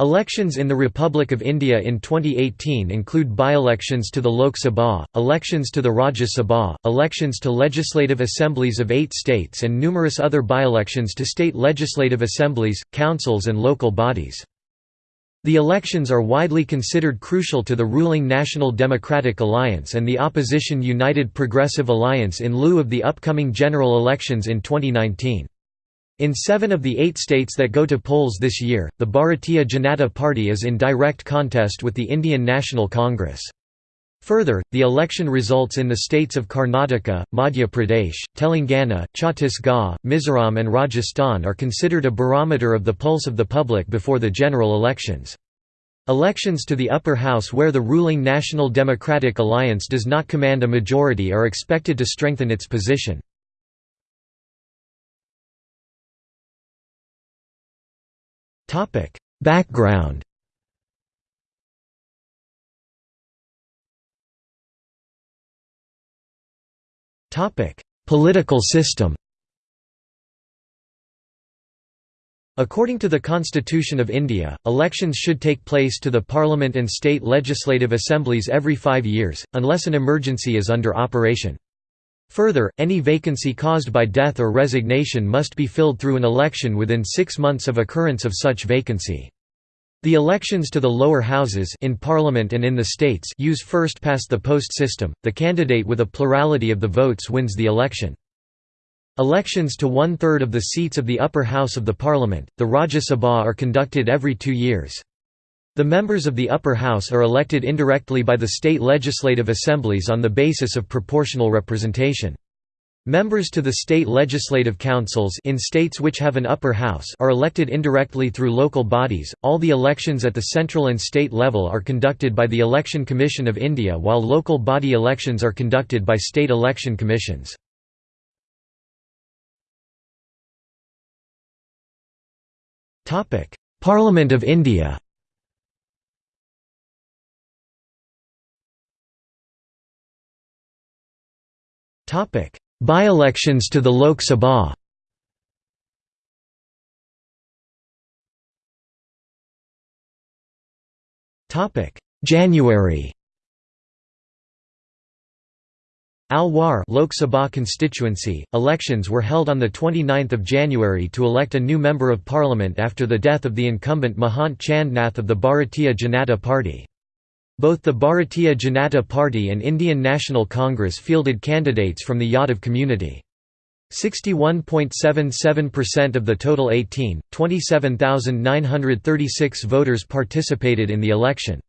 Elections in the Republic of India in 2018 include by-elections to the Lok Sabha, elections to the Rajya Sabha, elections to legislative assemblies of eight states and numerous other by-elections to state legislative assemblies, councils and local bodies. The elections are widely considered crucial to the ruling National Democratic Alliance and the opposition United Progressive Alliance in lieu of the upcoming general elections in 2019. In seven of the eight states that go to polls this year, the Bharatiya Janata Party is in direct contest with the Indian National Congress. Further, the election results in the states of Karnataka, Madhya Pradesh, Telangana, Chhattisgarh, Mizoram and Rajasthan are considered a barometer of the pulse of the public before the general elections. Elections to the upper house where the ruling National Democratic Alliance does not command a majority are expected to strengthen its position. Background. Topic. Political system. According to the Constitution of India, elections should take place to the Parliament and state legislative assemblies every five years, unless an emergency is under operation. Further, any vacancy caused by death or resignation must be filled through an election within six months of occurrence of such vacancy. The elections to the lower houses in parliament and in the states use first past the post system. The candidate with a plurality of the votes wins the election. Elections to one-third of the seats of the upper house of the parliament, the Rajya Sabha are conducted every two years. The members of the upper house are elected indirectly by the state legislative assemblies on the basis of proportional representation. Members to the state legislative councils in states which have an upper house are elected indirectly through local bodies. All the elections at the central and state level are conducted by the Election Commission of India while local body elections are conducted by state election commissions. Topic: Parliament of India. By-elections to the Lok Sabha. January. Alwar Lok Sabha constituency, elections were held on 29 January to elect a new Member of Parliament after the death of the incumbent Mahant Chand Nath of the Bharatiya Janata Party. Both the Bharatiya Janata Party and Indian National Congress fielded candidates from the Yadav community. 61.77% of the total 18, 27,936 voters participated in the election.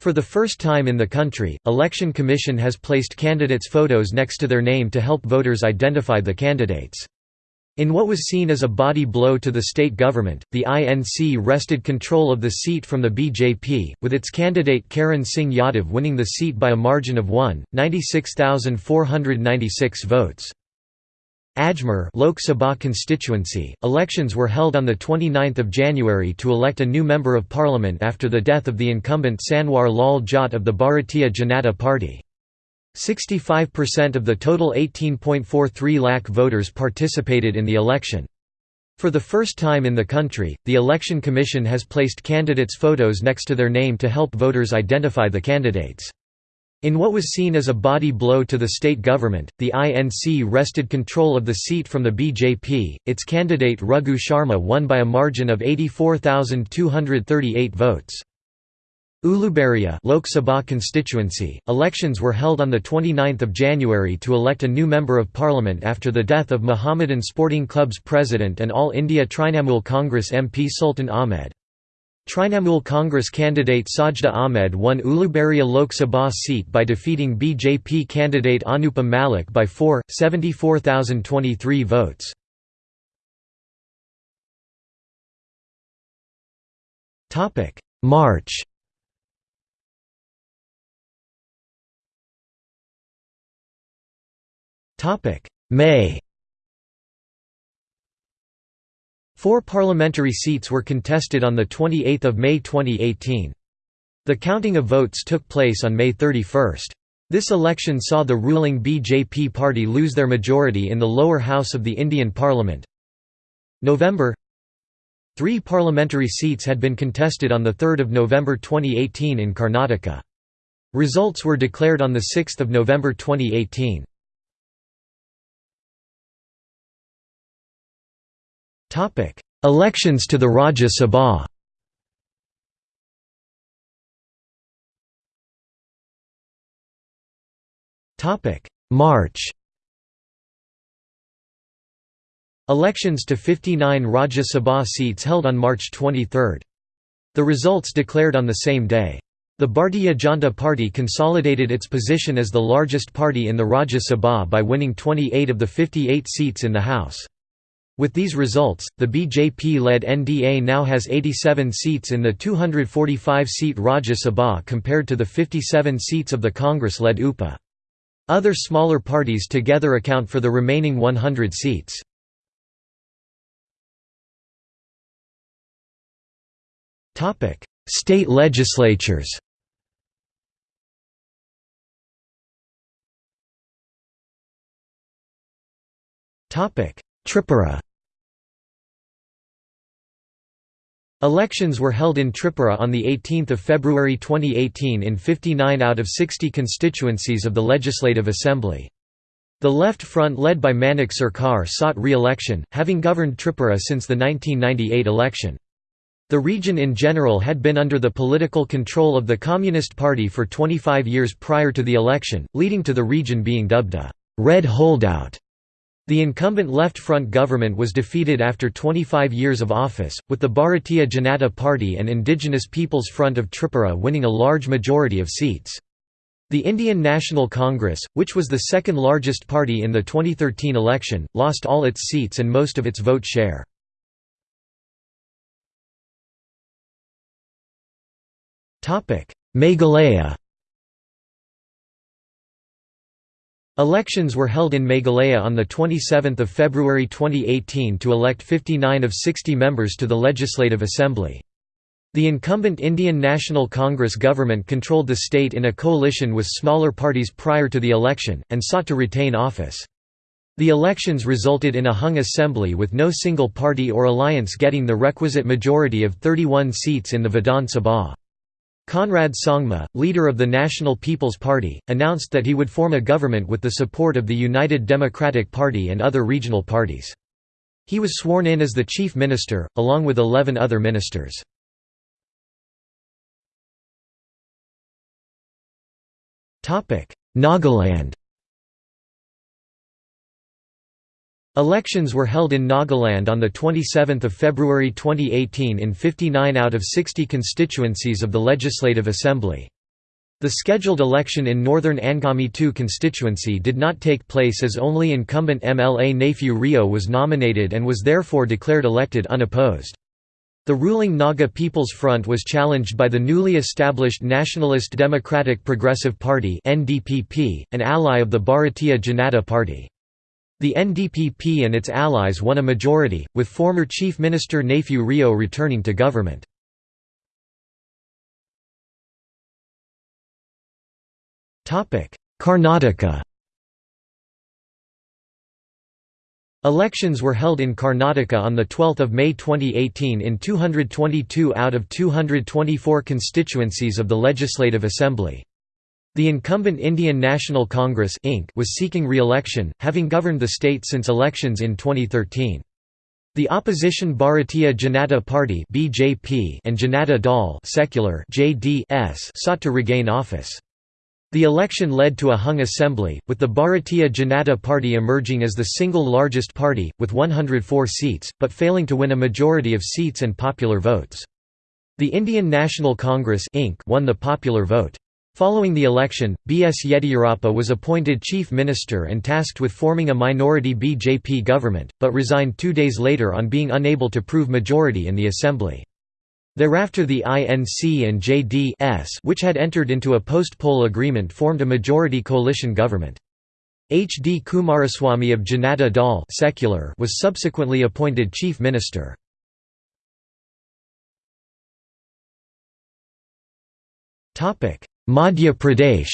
For the first time in the country, Election Commission has placed candidates' photos next to their name to help voters identify the candidates. In what was seen as a body blow to the state government, the INC wrested control of the seat from the BJP, with its candidate Karan Singh Yadav winning the seat by a margin of 1.96,496 votes. Ajmer Lok Sabha constituency, elections were held on 29 January to elect a new Member of Parliament after the death of the incumbent Sanwar Lal Jat of the Bharatiya Janata Party. 65% of the total 18.43 lakh voters participated in the election. For the first time in the country, the Election Commission has placed candidates' photos next to their name to help voters identify the candidates. In what was seen as a body blow to the state government, the INC wrested control of the seat from the BJP. Its candidate Raghu Sharma won by a margin of 84,238 votes. Uluberia Lok Sabha constituency, elections were held on 29 January to elect a new Member of Parliament after the death of Mohammedan Sporting Club's president and All India Trinamool Congress MP Sultan Ahmed. Trinamool Congress candidate Sajda Ahmed won Uluberia Lok Sabha seat by defeating BJP candidate Anupam Malik by 4, 74,023 votes. March May Four parliamentary seats were contested on 28 May 2018. The counting of votes took place on May 31. This election saw the ruling BJP party lose their majority in the lower house of the Indian parliament. November Three parliamentary seats had been contested on 3 November 2018 in Karnataka. Results were declared on 6 November 2018. Elections to the Rajya Sabha Topic: March Elections to 59 Rajya Sabha seats held on March 23. The results declared on the same day. The Bharatiya Janata Party consolidated its position as the largest party in the Rajya Sabha by winning 28 of the 58 seats in the House. With these results, the BJP-led NDA now has 87 seats in the 245-seat Rajya Sabha compared to the 57 seats of the Congress-led UPA. Other smaller parties together account for the remaining 100 seats. State legislatures Tripura Elections were held in Tripura on 18 February 2018 in 59 out of 60 constituencies of the Legislative Assembly. The Left Front led by Manik Sarkar sought re-election, having governed Tripura since the 1998 election. The region in general had been under the political control of the Communist Party for 25 years prior to the election, leading to the region being dubbed a «red holdout» The incumbent Left Front government was defeated after 25 years of office, with the Bharatiya Janata Party and Indigenous Peoples Front of Tripura winning a large majority of seats. The Indian National Congress, which was the second largest party in the 2013 election, lost all its seats and most of its vote share. Meghalaya Elections were held in Meghalaya on 27 February 2018 to elect 59 of 60 members to the Legislative Assembly. The incumbent Indian National Congress government controlled the state in a coalition with smaller parties prior to the election, and sought to retain office. The elections resulted in a hung assembly with no single party or alliance getting the requisite majority of 31 seats in the Vidhan Sabha. Conrad Sangma, leader of the National People's Party, announced that he would form a government with the support of the United Democratic Party and other regional parties. He was sworn in as the chief minister, along with 11 other ministers. Nagaland Elections were held in Nagaland on 27 February 2018 in 59 out of 60 constituencies of the Legislative Assembly. The scheduled election in northern Angami 2 constituency did not take place as only incumbent MLA Neiphiu Rio was nominated and was therefore declared elected unopposed. The ruling Naga People's Front was challenged by the newly established Nationalist Democratic Progressive Party an ally of the Bharatiya Janata Party. The NDPP and its allies won a majority, with former Chief Minister Neiphiu Rio returning to government. Karnataka Elections were held in Karnataka on 12 May 2018 in 222 out of 224 constituencies of the Legislative Assembly. The incumbent Indian National Congress Inc. was seeking re-election, having governed the state since elections in 2013. The opposition Bharatiya Janata Party (BJP) and Janata Dal (secular) (JDS) sought to regain office. The election led to a hung assembly, with the Bharatiya Janata Party emerging as the single largest party, with 104 seats, but failing to win a majority of seats and popular votes. The Indian National Congress Inc. won the popular vote. Following the election, B.S. Yediyurappa was appointed chief minister and tasked with forming a minority BJP government, but resigned two days later on being unable to prove majority in the assembly. Thereafter the INC and JDS which had entered into a post-poll agreement formed a majority coalition government. H. D. Kumaraswamy of Janata Dal secular was subsequently appointed chief minister. Madhya Pradesh.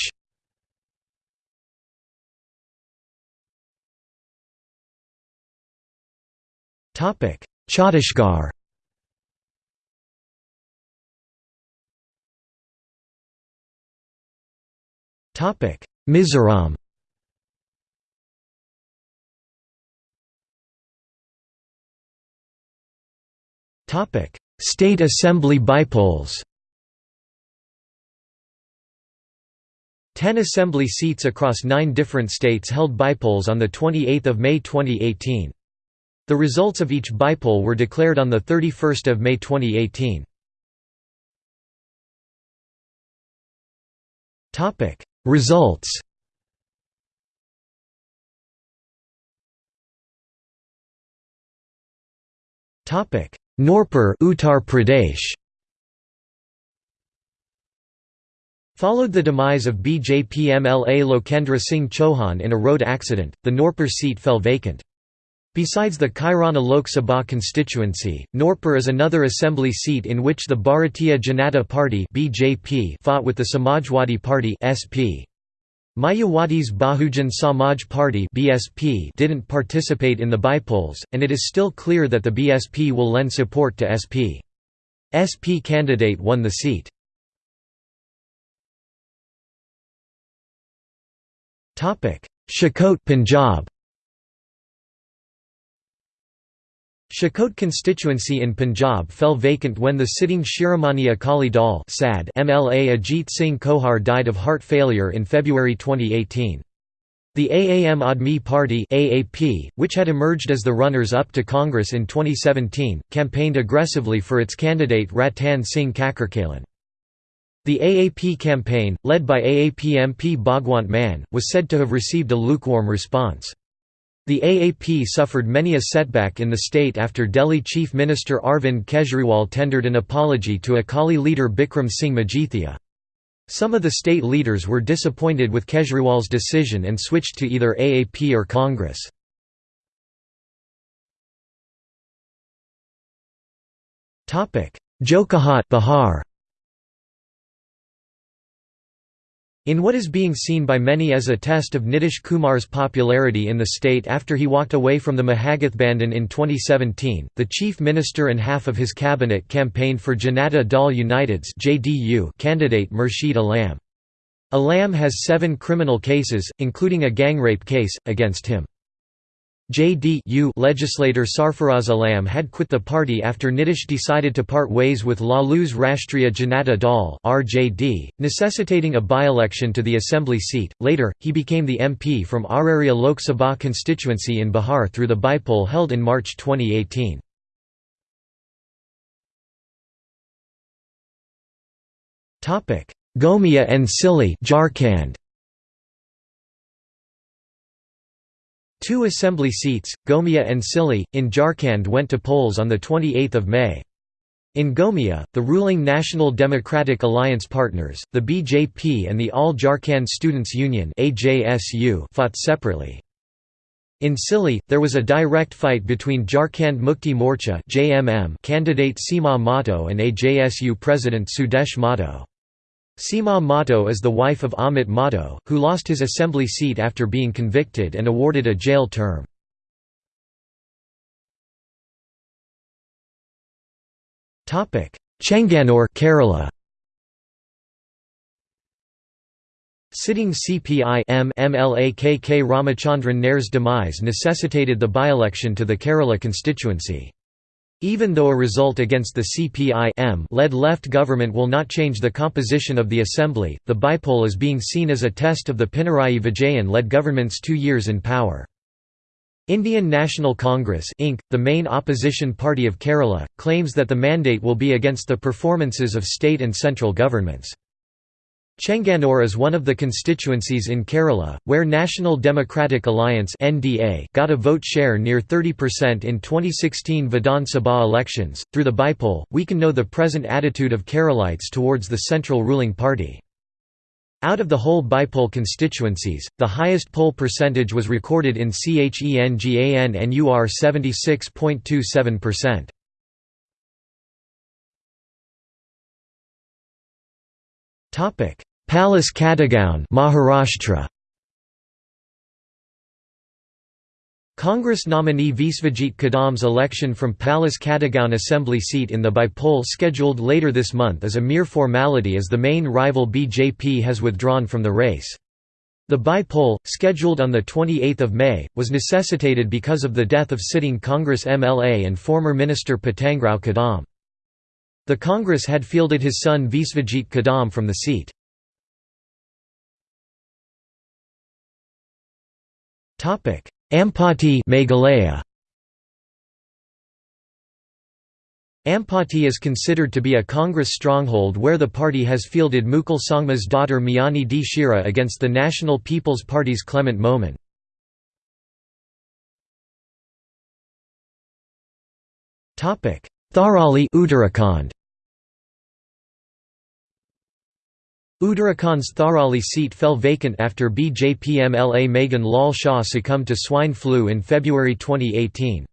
Topic Chhattisgarh. Topic Mizoram. Topic State Assembly bypolls Ten assembly seats across nine different states held bypolls on 28 May 2018. The results of each bypoll were declared on 31 May 2018. Results Nurpur Uttar Pradesh Followed the demise of BJP MLA Lokendra Singh Chauhan in a road accident, the Nurpur seat fell vacant. Besides the Kairana Lok Sabha constituency, Nurpur is another assembly seat in which the Bharatiya Janata Party (BJP) fought with the Samajwadi Party (SP). Mayawati's Bahujan Samaj Party (BSP) didn't participate in the bypolls, and it is still clear that the BSP will lend support to SP. SP candidate won the seat. Shahkot Punjab Shahkot constituency in Punjab fell vacant when the sitting Shiromani Akali Dal MLA Ajit Singh Kohar died of heart failure in February 2018. The Aam Aadmi Party AAP, which had emerged as the runners-up to Congress in 2017, campaigned aggressively for its candidate Ratan Singh Kakarkalan. The AAP campaign, led by AAP MP Bhagwant Mann, was said to have received a lukewarm response. The AAP suffered many a setback in the state after Delhi Chief Minister Arvind Kejriwal tendered an apology to Akali leader Bikram Singh Majithia. Some of the state leaders were disappointed with Kejriwal's decision and switched to either AAP or Congress. Jokahat Bihar In what is being seen by many as a test of Nitish Kumar's popularity in the state after he walked away from the Mahagathbandhan in 2017, the chief minister and half of his cabinet campaigned for Janata Dal United's candidate Murshid Alam. Alam has seven criminal cases, including a gang rape case, against him. JDU legislator Sarfaraz Alam had quit the party after Nitish decided to part ways with Lalu's Rashtriya Janata Dal (RJD), necessitating a by-election to the assembly seat. Later, he became the MP from Araria Lok Sabha constituency in Bihar through the bypoll held in March 2018. Topic: Gomia and Sili, Jharkhand. Two assembly seats, Gomia and Sili, in Jharkhand went to polls on 28 May. In Gomia, the ruling National Democratic Alliance partners, the BJP and the All Jharkhand Students' Union fought separately. In Sili, there was a direct fight between Jharkhand Mukti Morcha candidate Seema Mahto and AJSU president Sudesh Mahto. Seema Mahto is the wife of Amit Mahto, who lost his assembly seat after being convicted and awarded a jail term. Chengannur Kerala Sitting CPI M MLA KK Ramachandran Nair's demise necessitated the by-election to the Kerala constituency. Even though a result against the CPI-M-led left government will not change the composition of the assembly, the bypoll is being seen as a test of the Pinarayi Vijayan-led government's two years in power. Indian National Congress Inc., the main opposition party of Kerala, claims that the mandate will be against the performances of state and central governments. Chengannur is one of the constituencies in Kerala, where National Democratic Alliance got a vote share near 30% in 2016 Vidhan Sabha elections. Through the bypoll, we can know the present attitude of Keralites towards the central ruling party. Out of the whole bypoll constituencies, the highest poll percentage was recorded in Chengannur NUR 76.27%. Topic: Palus Kadegaon, Maharashtra. Congress nominee Vishwajeet Kadam's election from Palus Kadegaon assembly seat in the bypoll scheduled later this month is a mere formality as the main rival BJP has withdrawn from the race. The by-poll, scheduled on 28 May, was necessitated because of the death of sitting Congress MLA and former Minister Patangrao Kadam. The Congress had fielded his son Vishwajeet Kadam from the seat. Ampati Meghalaya Ampati is considered to be a Congress stronghold where the party has fielded Mukul Sangma's daughter Miani D. Shira against the National People's Party's Clement Momen. Tharali Uttarakhand Uttarakhand's Tharali seat fell vacant after BJP MLA Magan Lal Shah succumbed to swine flu in February 2018.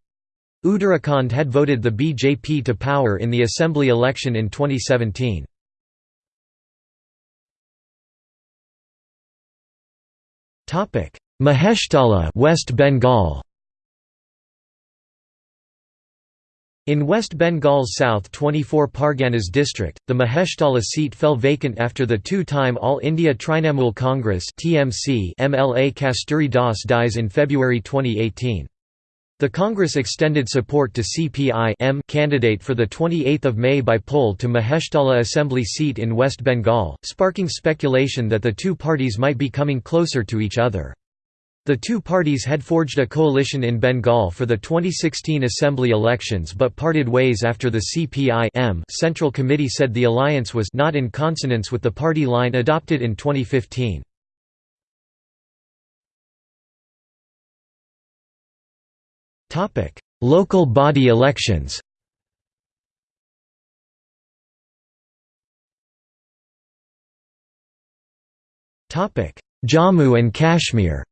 Uttarakhand had voted the BJP to power in the assembly election in 2017. Maheshtala West Bengal In West Bengal's South 24 Parganas district, the Maheshtala seat fell vacant after the two-time All India Trinamool Congress (TMC) MLA Kasturi Das dies in February 2018. The Congress extended support to CPI M candidate for the 28th of May by poll to Maheshtala assembly seat in West Bengal, sparking speculation that the two parties might be coming closer to each other. The two parties had forged a coalition in Bengal for the 2016 assembly elections but parted ways after the CPI Central Committee said the alliance was not in consonance with the party line adopted in 2015. Local body elections. Jammu and Kashmir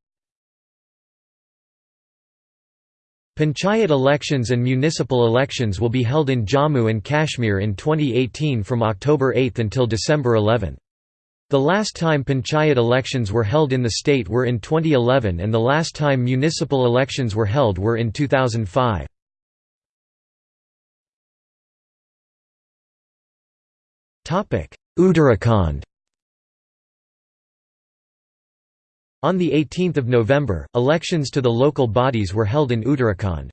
Panchayat elections and municipal elections will be held in Jammu and Kashmir in 2018 from October 8 until December 11. The last time panchayat elections were held in the state were in 2011 and the last time municipal elections were held were in 2005. Uttarakhand On 18 November, elections to the local bodies were held in Uttarakhand.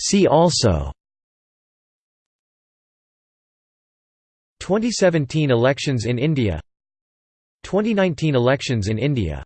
See also. 2017 elections in India. 2019 elections in India